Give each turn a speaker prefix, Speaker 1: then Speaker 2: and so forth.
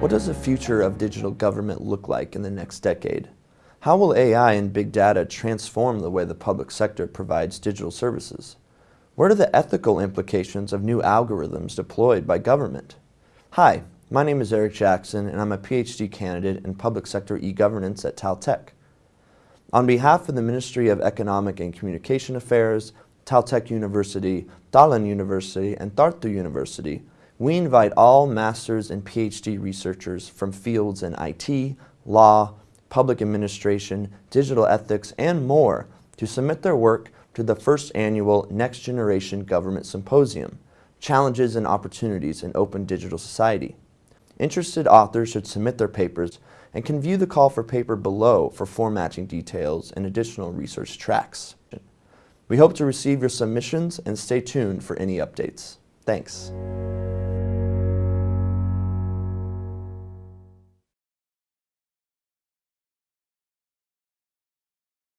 Speaker 1: What does the future of digital government look like in the next decade? How will AI and big data transform the way the public sector provides digital services? What are the ethical implications of new algorithms deployed by government? Hi, my name is Eric Jackson and I'm a PhD candidate in public sector e-governance at Taltech. On behalf of the Ministry of Economic and Communication Affairs, Taltech University, Tallinn University, and Tartu University, we invite all master's and PhD researchers from fields in IT, law, public administration, digital ethics, and more to submit their work to the first annual Next Generation Government Symposium, Challenges and Opportunities in Open Digital Society. Interested authors should submit their papers and can view the call for paper below for formatting details and additional research tracks. We hope to receive your submissions and stay tuned for any updates. Thanks.